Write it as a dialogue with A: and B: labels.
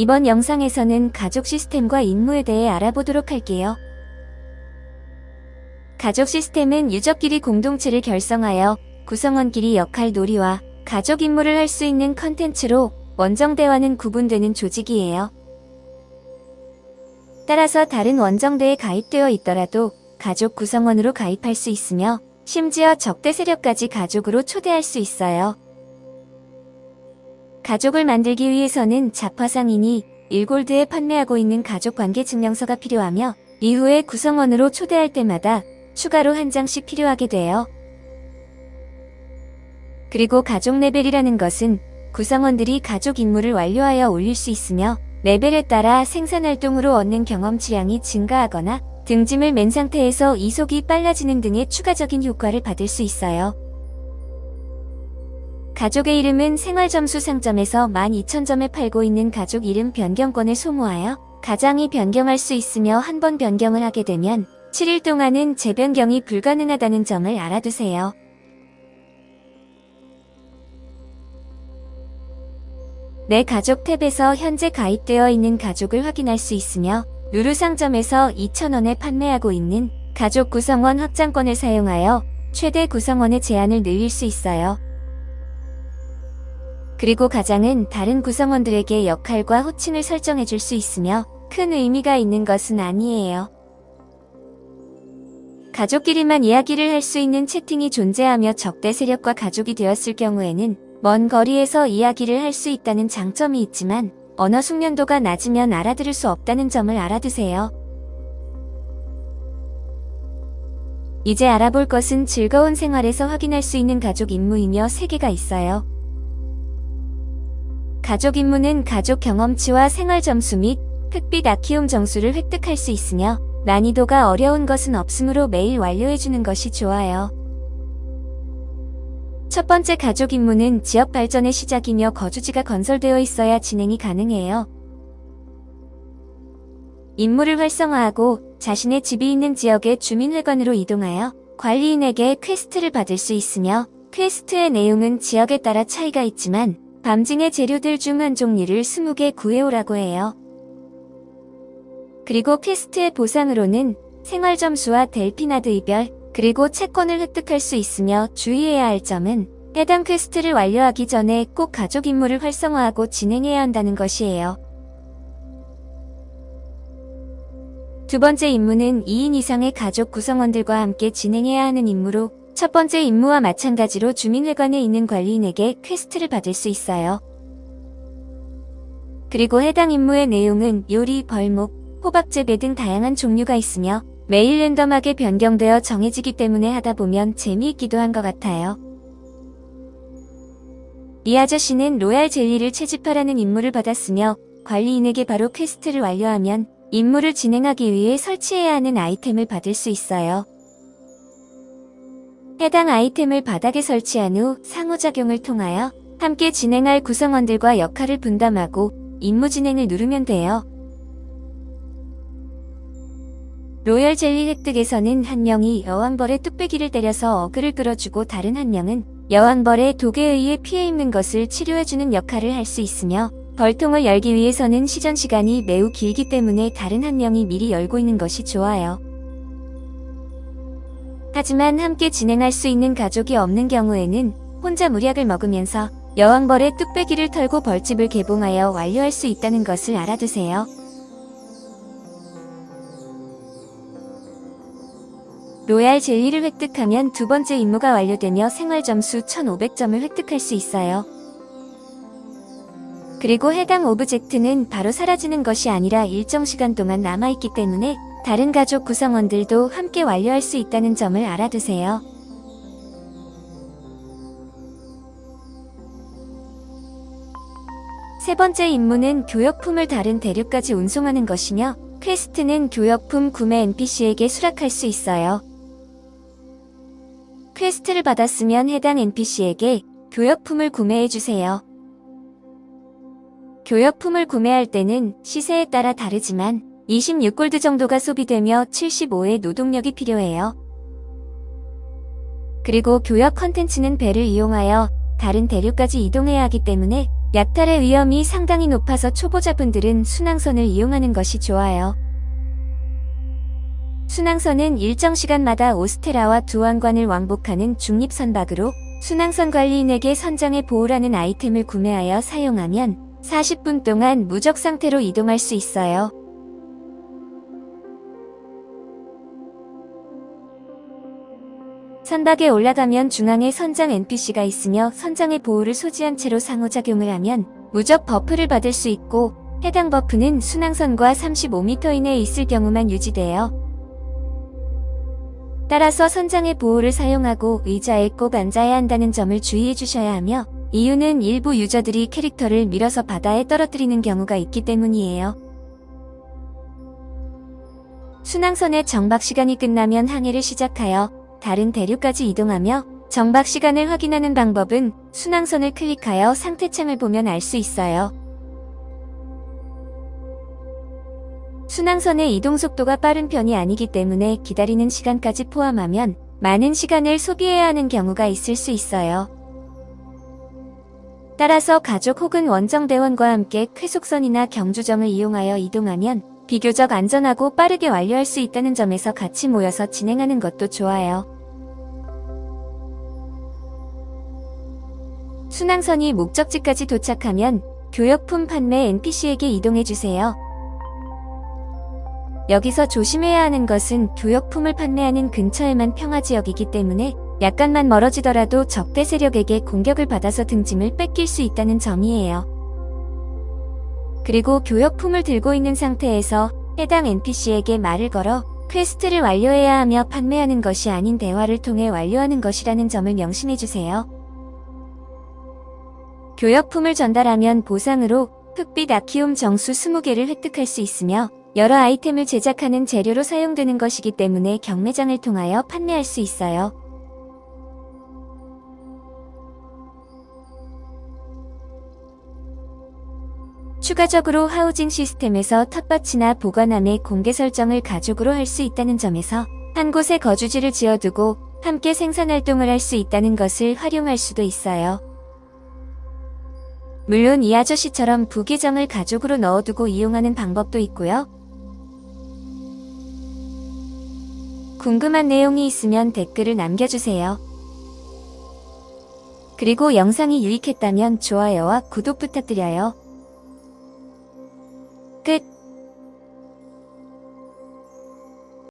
A: 이번 영상에서는 가족 시스템과 임무에 대해 알아보도록 할게요. 가족 시스템은 유저끼리 공동체를 결성하여 구성원끼리 역할 놀이와 가족 임무를 할 수 있는 컨텐츠로 원정대와는 구분되는 조직이에요. 따라서 다른 원정대에 가입되어 있더라도 가족 구성원으로 가입할 수 있으며 심지어 적대 세력까지 가족으로 초대할 수 있어요. 가족을 만들기 위해서는 자파상인이 1골드에 판매하고 있는 가족관계 증명서가 필요하며 이후에 구성원으로 초대할 때마다 추가로 한 장씩 필요하게 돼요. 그리고 가족 레벨이라는 것은 구성원들이 가족 임무를 완료하여 올릴 수 있으며 레벨에 따라 생산활동으로 얻는 경험치량이 증가하거나 등짐을 맨 상태에서 이속이 빨라지는 등의 추가적인 효과를 받을 수 있어요. 가족의 이름은 생활점수 상점에서 12,000점에 팔고 있는 가족 이름 변경권을 소모하여 가장이 변경할 수 있으며 한 번 변경을 하게 되면 7일 동안은 재변경이 불가능하다는 점을 알아두세요. 내 가족 탭에서 현재 가입되어 있는 가족을 확인할 수 있으며 루루 상점에서 2,000원에 판매하고 있는 가족 구성원 확장권을 사용하여 최대 구성원의 제한을 늘릴 수 있어요. 그리고 가장은 다른 구성원들에게 역할과 호칭을 설정해 줄 수 있으며 큰 의미가 있는 것은 아니에요. 가족끼리만 이야기를 할 수 있는 채팅이 존재하며 적대 세력과 가족이 되었을 경우에는 먼 거리에서 이야기를 할 수 있다는 장점이 있지만 언어 숙련도가 낮으면 알아들을 수 없다는 점을 알아두세요. 이제 알아볼 것은 즐거운 생활에서 확인할 수 있는 가족 임무이며 세 개가 있어요. 가족 임무는 가족 경험치와 생활 점수 및 흑빛 아키움 정수를 획득할 수 있으며 난이도가 어려운 것은 없으므로 매일 완료해주는 것이 좋아요. 첫 번째 가족 임무는 지역 발전의 시작이며 거주지가 건설되어 있어야 진행이 가능해요. 임무를 활성화하고 자신의 집이 있는 지역의 주민회관으로 이동하여 관리인에게 quest를 받을 수 있으며 quest의 내용은 지역에 따라 차이가 있지만 밤징의 재료들 중 한 종류를 20개 구해오라고 해요. 그리고 quest의 보상으로는 생활 점수와 델피나드의 별, 그리고 채권을 획득할 수 있으며 주의해야 할 점은 해당 quest를 완료하기 전에 꼭 가족 임무를 활성화하고 진행해야 한다는 것이에요. 두 번째 임무는 2인 이상의 가족 구성원들과 함께 진행해야 하는 임무로 첫 번째 임무와 마찬가지로 주민회관에 있는 관리인에게 quest를 받을 수 있어요. 그리고 해당 임무의 내용은 요리, 벌목, 호박 재배 등 다양한 종류가 있으며 매일 랜덤하게 변경되어 정해지기 때문에 하다 보면 재미있기도 한 것 같아요. 이 아저씨는 로열 젤리를 채집하라는 임무를 받았으며 관리인에게 바로 quest를 완료하면 임무를 진행하기 위해 설치해야 하는 아이템을 받을 수 있어요. 해당 아이템을 바닥에 설치한 후 상호작용을 통하여 함께 진행할 구성원들과 역할을 분담하고 임무 진행을 누르면 돼요. 로열 젤리 획득에서는 한 명이 여왕벌의 뚝배기를 때려서 어그로를 끌어주고 다른 한 명은 여왕벌의 독에 의해 피해 입는 것을 치료해주는 역할을 할 수 있으며 벌통을 열기 위해서는 시전 시간이 매우 길기 때문에 다른 한 명이 미리 열고 있는 것이 좋아요. 하지만 함께 진행할 수 있는 가족이 없는 경우에는 혼자 무약을 먹으면서 여왕벌의 뚝배기를 털고 벌집을 개봉하여 완료할 수 있다는 것을 알아두세요. 로얄 젤리를 획득하면 두 번째 임무가 완료되며 생활점수 1500점을 획득할 수 있어요. 그리고 해당 object는 바로 사라지는 것이 아니라 일정 시간 동안 남아있기 때문에 다른 가족 구성원들도 함께 완료할 수 있다는 점을 알아두세요. 세 번째 임무는 교역품을 다른 대륙까지 운송하는 것이며 quest는 교역품 구매 NPC에게 수락할 수 있어요. quest를 받았으면 해당 NPC에게 교역품을 구매해주세요. 교역품을 구매할 때는 시세에 따라 다르지만 26골드 정도가 소비되며 75의 노동력이 필요해요. 그리고 교역 컨텐츠는 배를 이용하여 다른 대륙까지 이동해야 하기 때문에 약탈의 위험이 상당히 높아서 초보자분들은 순항선을 이용하는 것이 좋아요. 순항선은 일정 시간마다 오스테라와 두왕관을 왕복하는 중립선박으로 순항선 관리인에게 선장의 보호라는 아이템을 구매하여 사용하면 40분 동안 무적 상태로 이동할 수 있어요. 선박에 올라가면 중앙에 선장 NPC가 있으며 선장의 보호를 소지한 채로 상호작용을 하면 무적 buff를 받을 수 있고 해당 buff는 순항선과 35m 이내에 있을 경우만 유지돼요. 따라서 선장의 보호를 사용하고 의자에 꼭 앉아야 한다는 점을 주의해 주셔야 하며 이유는 일부 유저들이 캐릭터를 밀어서 바다에 떨어뜨리는 경우가 있기 때문이에요. 순항선의 정박 시간이 끝나면 항해를 시작하여 다른 대륙까지 이동하며 정박 시간을 확인하는 방법은 순항선을 클릭하여 상태창을 보면 알 수 있어요. 순항선의 이동 속도가 빠른 편이 아니기 때문에 기다리는 시간까지 포함하면 많은 시간을 소비해야 하는 경우가 있을 수 있어요. 따라서 가족 혹은 원정대원과 함께 쾌속선이나 경주정을 이용하여 이동하면 비교적 안전하고 빠르게 완료할 수 있다는 점에서 같이 모여서 진행하는 것도 좋아요. 순항선이 목적지까지 도착하면 교역품 판매 NPC에게 이동해주세요. 여기서 조심해야 하는 것은 교역품을 판매하는 근처에만 평화지역이기 때문에 약간만 멀어지더라도 적대 세력에게 공격을 받아서 등짐을 뺏길 수 있다는 점이에요. 그리고 교역품을 들고 있는 상태에서 해당 NPC에게 말을 걸어 quest를 완료해야 하며 판매하는 것이 아닌 대화를 통해 완료하는 것이라는 점을 명심해주세요. 교역품을 전달하면 보상으로 흑빛 아키움 정수 20개를 획득할 수 있으며 여러 아이템을 제작하는 재료로 사용되는 것이기 때문에 경매장을 통하여 판매할 수 있어요. 추가적으로 하우징 시스템에서 텃밭이나 보관함의 공개 설정을 가족으로 할 수 있다는 점에서 한 곳에 거주지를 지어두고 함께 생산활동을 할 수 있다는 것을 활용할 수도 있어요. 물론 이 아저씨처럼 부계정을 가족으로 넣어두고 이용하는 방법도 있고요. 궁금한 내용이 있으면 댓글을 남겨주세요. 그리고 영상이 유익했다면 좋아요와 구독 부탁드려요. 끝